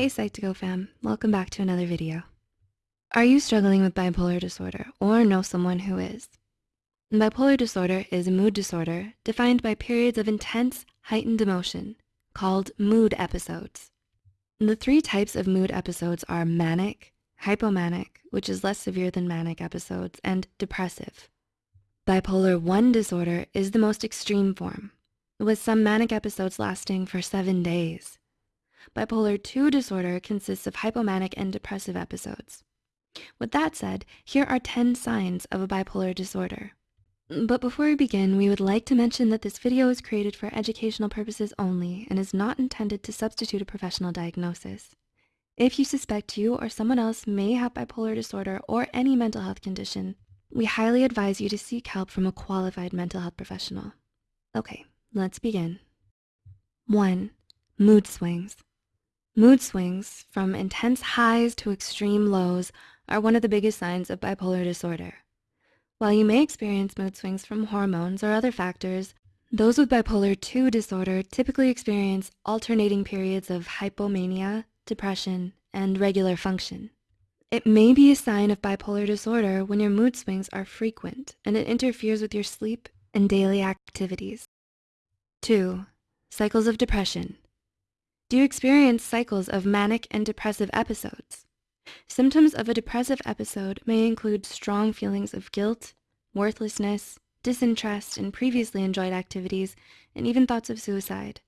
Hey Psych2Go fam, welcome back to another video. Are you struggling with bipolar disorder or know someone who is? Bipolar disorder is a mood disorder defined by periods of intense heightened emotion called mood episodes. The three types of mood episodes are manic, hypomanic, which is less severe than manic episodes, and depressive. Bipolar 1 disorder is the most extreme form, with some manic episodes lasting for seven days. Bipolar 2 disorder consists of hypomanic and depressive episodes. With that said, here are 10 signs of a bipolar disorder. But before we begin, we would like to mention that this video is created for educational purposes only and is not intended to substitute a professional diagnosis. If you suspect you or someone else may have bipolar disorder or any mental health condition, we highly advise you to seek help from a qualified mental health professional. Okay, let's begin. One, mood swings. Mood swings, from intense highs to extreme lows, are one of the biggest signs of bipolar disorder. While you may experience mood swings from hormones or other factors, those with bipolar 2 disorder typically experience alternating periods of hypomania, depression, and regular function. It may be a sign of bipolar disorder when your mood swings are frequent and it interferes with your sleep and daily activities. Two, cycles of depression. Do you experience cycles of manic and depressive episodes? Symptoms of a depressive episode may include strong feelings of guilt, worthlessness, disinterest in previously enjoyed activities, and even thoughts of suicide.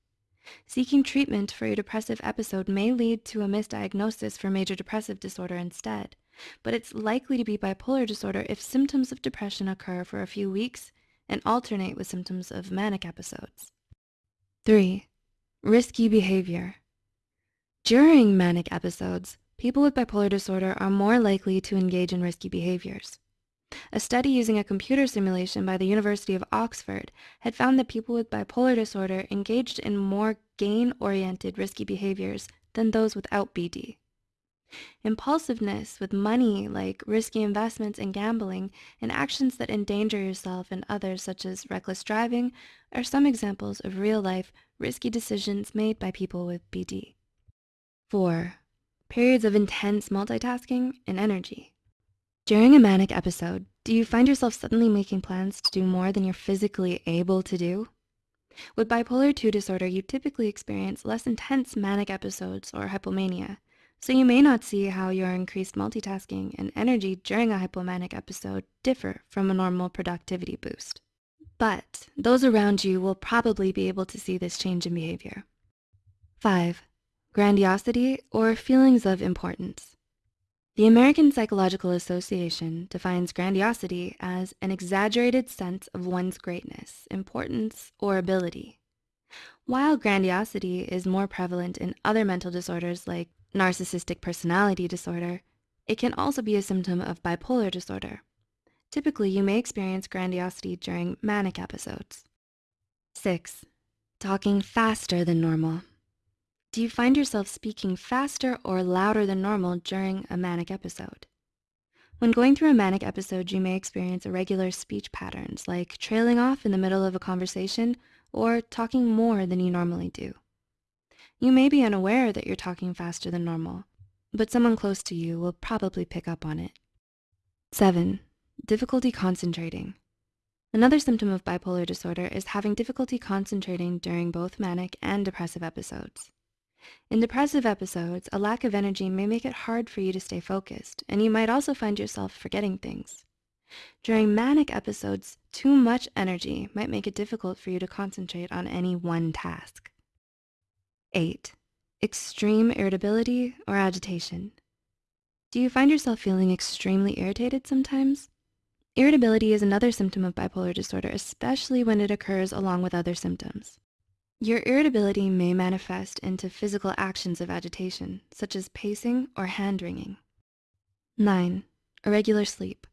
Seeking treatment for your depressive episode may lead to a misdiagnosis for major depressive disorder instead, but it's likely to be bipolar disorder if symptoms of depression occur for a few weeks and alternate with symptoms of manic episodes. Three, risky behavior. During manic episodes, people with bipolar disorder are more likely to engage in risky behaviors. A study using a computer simulation by the University of Oxford had found that people with bipolar disorder engaged in more gain-oriented risky behaviors than those without BD. Impulsiveness with money like risky investments and gambling and actions that endanger yourself and others such as reckless driving are some examples of real-life risky decisions made by people with BD. Four, periods of intense multitasking and energy. During a manic episode, do you find yourself suddenly making plans to do more than you're physically able to do? With bipolar 2 disorder, you typically experience less intense manic episodes or hypomania, so you may not see how your increased multitasking and energy during a hypomanic episode differ from a normal productivity boost. But those around you will probably be able to see this change in behavior. Five, Grandiosity or feelings of importance. The American Psychological Association defines grandiosity as an exaggerated sense of one's greatness, importance, or ability. While grandiosity is more prevalent in other mental disorders like narcissistic personality disorder, it can also be a symptom of bipolar disorder. Typically, you may experience grandiosity during manic episodes. Six, talking faster than normal. Do you find yourself speaking faster or louder than normal during a manic episode? When going through a manic episode, you may experience irregular speech patterns like trailing off in the middle of a conversation or talking more than you normally do. You may be unaware that you're talking faster than normal, but someone close to you will probably pick up on it. Seven, difficulty concentrating. Another symptom of bipolar disorder is having difficulty concentrating during both manic and depressive episodes. In depressive episodes, a lack of energy may make it hard for you to stay focused, and you might also find yourself forgetting things. During manic episodes, too much energy might make it difficult for you to concentrate on any one task. Eight, extreme irritability or agitation. Do you find yourself feeling extremely irritated sometimes? Irritability is another symptom of bipolar disorder, especially when it occurs along with other symptoms. Your irritability may manifest into physical actions of agitation, such as pacing or hand-wringing. Nine, irregular sleep.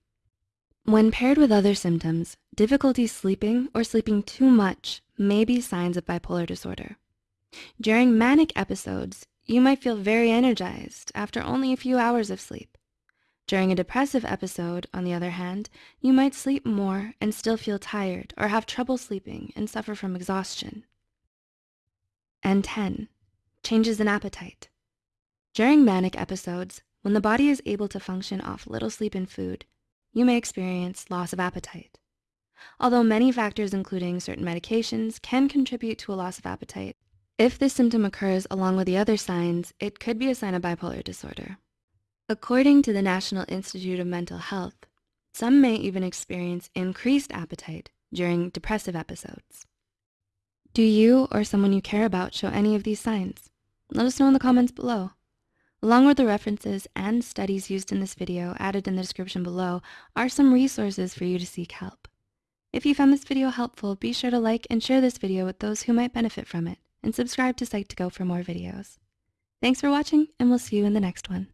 When paired with other symptoms, difficulty sleeping or sleeping too much may be signs of bipolar disorder. During manic episodes, you might feel very energized after only a few hours of sleep. During a depressive episode, on the other hand, you might sleep more and still feel tired or have trouble sleeping and suffer from exhaustion. And 10, changes in appetite. During manic episodes, when the body is able to function off little sleep and food, you may experience loss of appetite. Although many factors, including certain medications, can contribute to a loss of appetite, if this symptom occurs along with the other signs, it could be a sign of bipolar disorder. According to the National Institute of Mental Health, some may even experience increased appetite during depressive episodes. Do you or someone you care about show any of these signs? Let us know in the comments below. Along with the references and studies used in this video added in the description below are some resources for you to seek help. If you found this video helpful, be sure to like and share this video with those who might benefit from it and subscribe to Psych2Go for more videos. Thanks for watching and we'll see you in the next one.